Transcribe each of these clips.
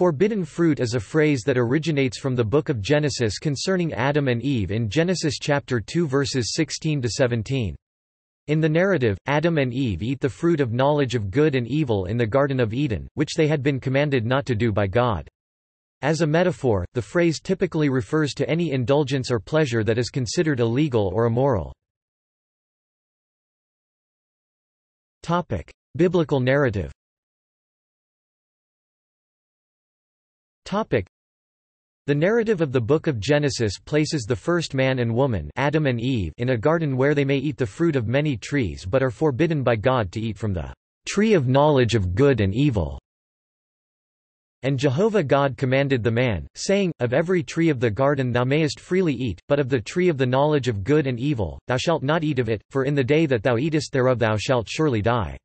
Forbidden fruit is a phrase that originates from the book of Genesis concerning Adam and Eve in Genesis chapter 2 verses 16 to 17. In the narrative, Adam and Eve eat the fruit of knowledge of good and evil in the Garden of Eden, which they had been commanded not to do by God. As a metaphor, the phrase typically refers to any indulgence or pleasure that is considered illegal or immoral. Biblical narrative The narrative of the Book of Genesis places the first man and woman Adam and Eve in a garden where they may eat the fruit of many trees but are forbidden by God to eat from the tree of knowledge of good and evil. And Jehovah God commanded the man, saying, Of every tree of the garden thou mayest freely eat, but of the tree of the knowledge of good and evil, thou shalt not eat of it, for in the day that thou eatest thereof thou shalt surely die.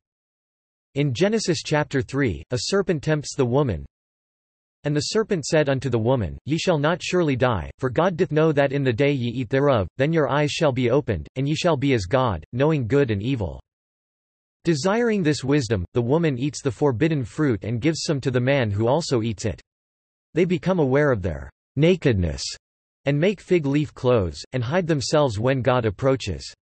In Genesis chapter 3, a serpent tempts the woman, and the serpent said unto the woman, Ye shall not surely die, for God doth know that in the day ye eat thereof, then your eyes shall be opened, and ye shall be as God, knowing good and evil. Desiring this wisdom, the woman eats the forbidden fruit and gives some to the man who also eats it. They become aware of their nakedness, and make fig leaf clothes, and hide themselves when God approaches.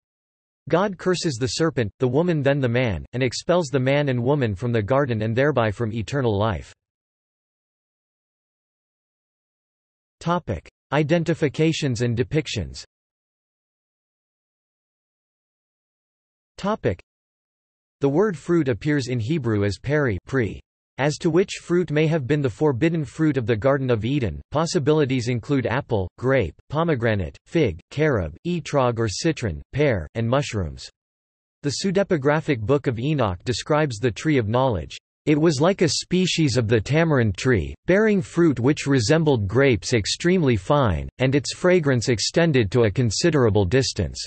God curses the serpent, the woman then the man, and expels the man and woman from the garden and thereby from eternal life. Topic: Identifications and depictions. Topic: The word fruit appears in Hebrew as peri pre. As to which fruit may have been the forbidden fruit of the Garden of Eden, possibilities include apple, grape, pomegranate, fig, carob, etrog or citron, pear, and mushrooms. The pseudepigraphic Book of Enoch describes the tree of knowledge. It was like a species of the tamarind tree, bearing fruit which resembled grapes extremely fine, and its fragrance extended to a considerable distance.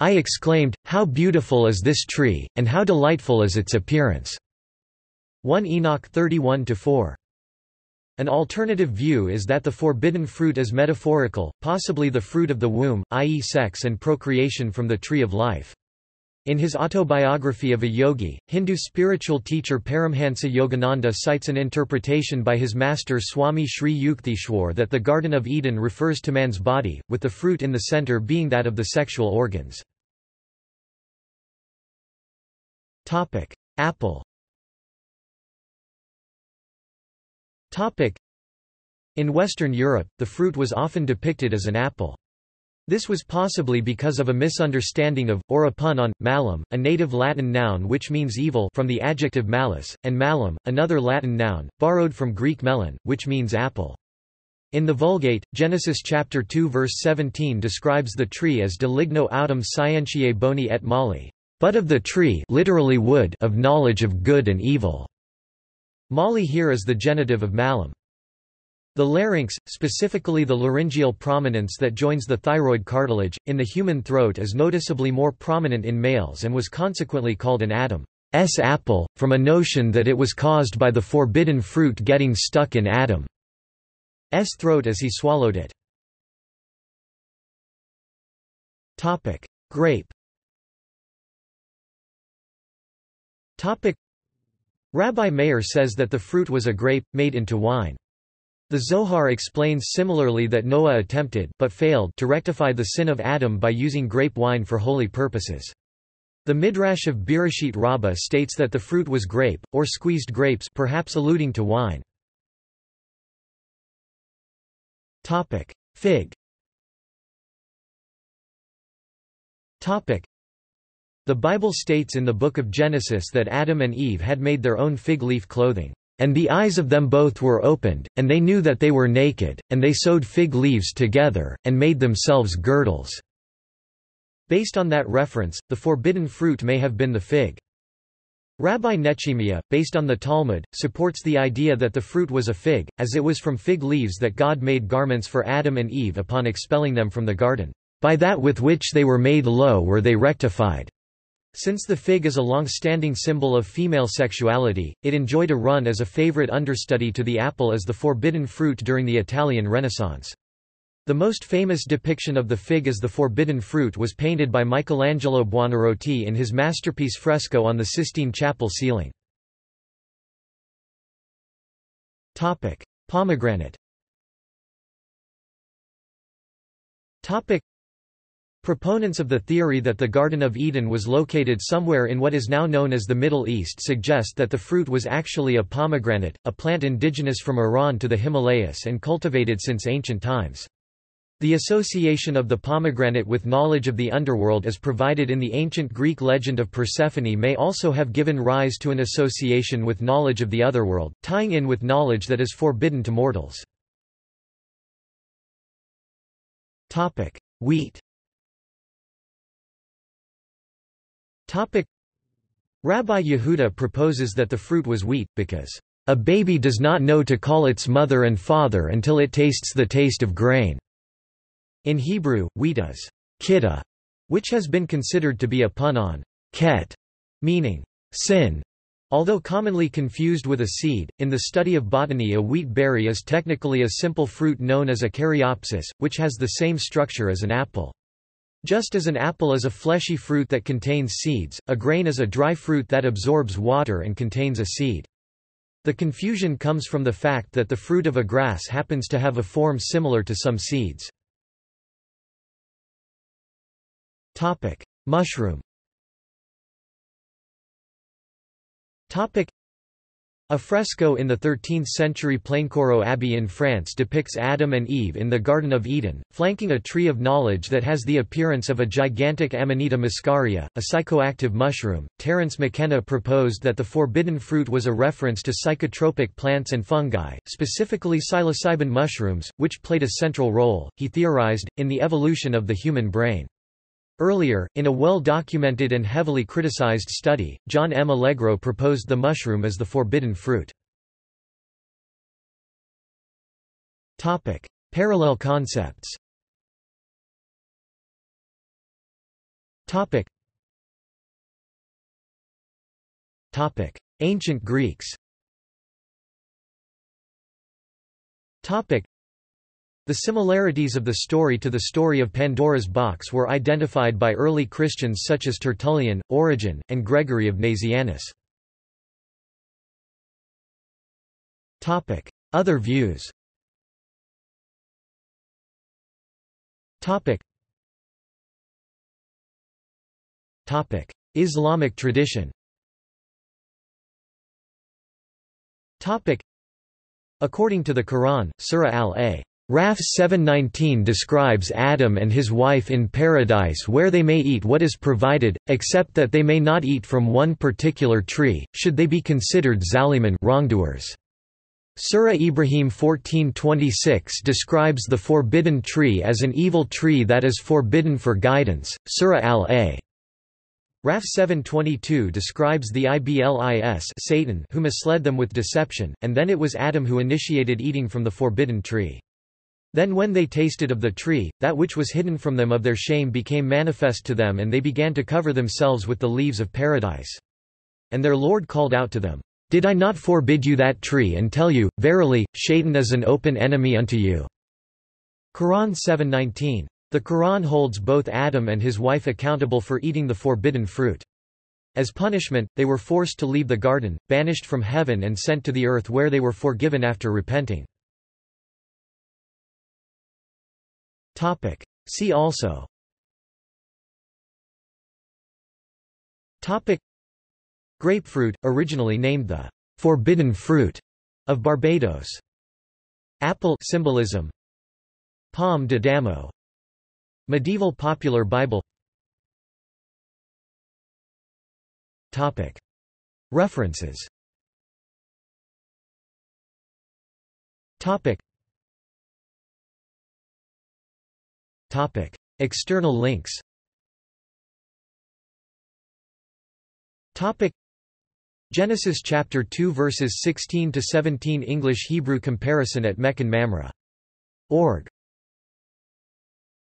I exclaimed, How beautiful is this tree, and how delightful is its appearance! 1 Enoch 31-4. An alternative view is that the forbidden fruit is metaphorical, possibly the fruit of the womb, i.e. sex and procreation from the tree of life. In his autobiography of a yogi, Hindu spiritual teacher Paramhansa Yogananda cites an interpretation by his master Swami Sri Yukteswar that the Garden of Eden refers to man's body, with the fruit in the center being that of the sexual organs. Apple In Western Europe, the fruit was often depicted as an apple. This was possibly because of a misunderstanding of, or a pun on, malum, a native Latin noun which means evil from the adjective malus, and malum, another Latin noun, borrowed from Greek melon, which means apple. In the Vulgate, Genesis chapter 2 verse 17 describes the tree as de ligno autem scientiae boni et mali, but of the tree literally wood of knowledge of good and evil. Mali here is the genitive of malum. The larynx, specifically the laryngeal prominence that joins the thyroid cartilage, in the human throat is noticeably more prominent in males and was consequently called an Adam's apple, from a notion that it was caused by the forbidden fruit getting stuck in Adam's throat as he swallowed it. Grape Rabbi Meir says that the fruit was a grape, made into wine. The Zohar explains similarly that Noah attempted but failed to rectify the sin of Adam by using grape wine for holy purposes. The Midrash of Bereshit Rabbah states that the fruit was grape, or squeezed grapes perhaps alluding to wine. Fig The Bible states in the Book of Genesis that Adam and Eve had made their own fig leaf clothing. And the eyes of them both were opened, and they knew that they were naked, and they sewed fig leaves together, and made themselves girdles." Based on that reference, the forbidden fruit may have been the fig. Rabbi Nechemiah, based on the Talmud, supports the idea that the fruit was a fig, as it was from fig leaves that God made garments for Adam and Eve upon expelling them from the garden. By that with which they were made low were they rectified. Since the fig is a long-standing symbol of female sexuality, it enjoyed a run as a favorite understudy to the apple as the forbidden fruit during the Italian Renaissance. The most famous depiction of the fig as the forbidden fruit was painted by Michelangelo Buonarroti in his masterpiece fresco on the Sistine Chapel ceiling. Pomegranate. Proponents of the theory that the Garden of Eden was located somewhere in what is now known as the Middle East suggest that the fruit was actually a pomegranate, a plant indigenous from Iran to the Himalayas and cultivated since ancient times. The association of the pomegranate with knowledge of the underworld as provided in the ancient Greek legend of Persephone may also have given rise to an association with knowledge of the otherworld, tying in with knowledge that is forbidden to mortals. Wheat Topic. Rabbi Yehuda proposes that the fruit was wheat, because, "...a baby does not know to call its mother and father until it tastes the taste of grain." In Hebrew, wheat is kidda, which has been considered to be a pun on ket, meaning sin. Although commonly confused with a seed, in the study of botany a wheat berry is technically a simple fruit known as a caryopsis, which has the same structure as an apple. Just as an apple is a fleshy fruit that contains seeds, a grain is a dry fruit that absorbs water and contains a seed. The confusion comes from the fact that the fruit of a grass happens to have a form similar to some seeds. Topic: Mushroom a fresco in the 13th-century Plaincourault Abbey in France depicts Adam and Eve in the Garden of Eden, flanking a tree of knowledge that has the appearance of a gigantic Amanita muscaria, a psychoactive mushroom. Terence McKenna proposed that the forbidden fruit was a reference to psychotropic plants and fungi, specifically psilocybin mushrooms, which played a central role, he theorized, in the evolution of the human brain. Earlier, in a well-documented and heavily criticized study, John M. Allegro proposed the mushroom as the forbidden fruit. Topic. Parallel concepts Topic. Topic. Ancient Greeks the similarities of the story to the story of Pandora's box were identified by early Christians such as Tertullian, Origen, and Gregory of Nazianzus. Other views Islamic tradition According to the Quran, Surah al-A Raf 719 describes Adam and his wife in paradise where they may eat what is provided, except that they may not eat from one particular tree, should they be considered zaliman wrongdoers. Surah Ibrahim 14:26 describes the forbidden tree as an evil tree that is forbidden for guidance. Surah Al-A. Raf 722 describes the Iblis Satan who misled them with deception, and then it was Adam who initiated eating from the forbidden tree. Then when they tasted of the tree, that which was hidden from them of their shame became manifest to them and they began to cover themselves with the leaves of paradise. And their Lord called out to them, Did I not forbid you that tree and tell you, Verily, Shaitan is an open enemy unto you? Quran 7.19. The Quran holds both Adam and his wife accountable for eating the forbidden fruit. As punishment, they were forced to leave the garden, banished from heaven and sent to the earth where they were forgiven after repenting. Topic. See also Topic. Grapefruit, originally named the forbidden fruit of Barbados. Apple symbolism. Palm de Damo Medieval Popular Bible. Topic. References. Topic. Topic. External links Topic. Genesis chapter 2 verses 16 to 17 English Hebrew comparison at Mechon Mamre. Org.